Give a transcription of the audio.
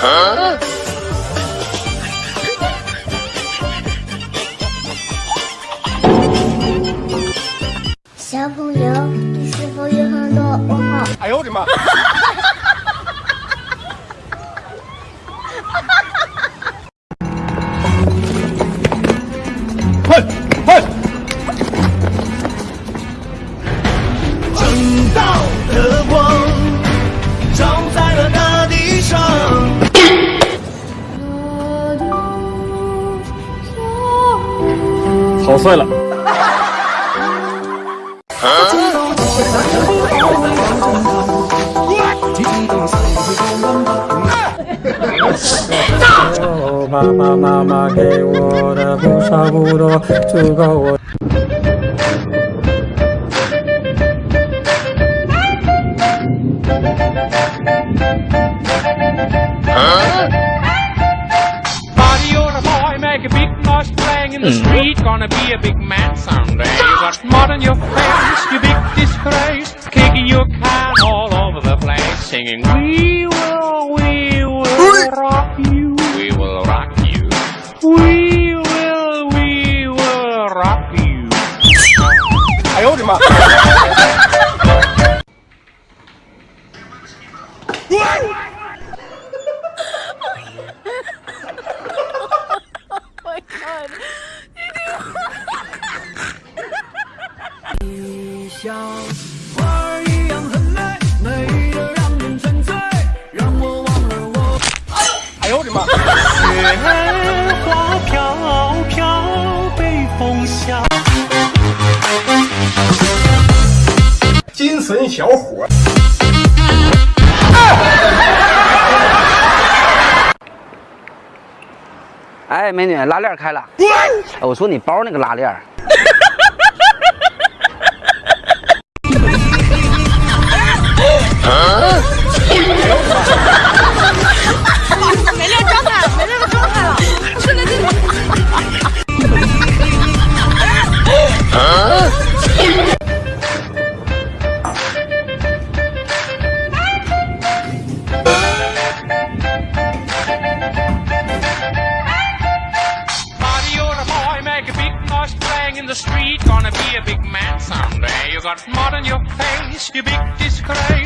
小朋友，你是否有很多问号？哎呦我的妈！快快！正道的光照在了大草率了。爸爸妈妈给我的不少不多，足够我。in the street, gonna be a big man someday. You got mud on your face, you big disgrace, kicking your can all over the place, singing, We will, we will rock you. We will rock you. We will, we will rock you. I owed him up. What? 像花儿一样很美，美得让人沉醉，让我忘了我。哎呦我的妈！雪花飘飘，北风萧。精神小伙。哎，美女，拉链开了。哎我说你包那个拉链。Playing in the street. Gonna be a big man someday. You got mud on your face, you big disgrace.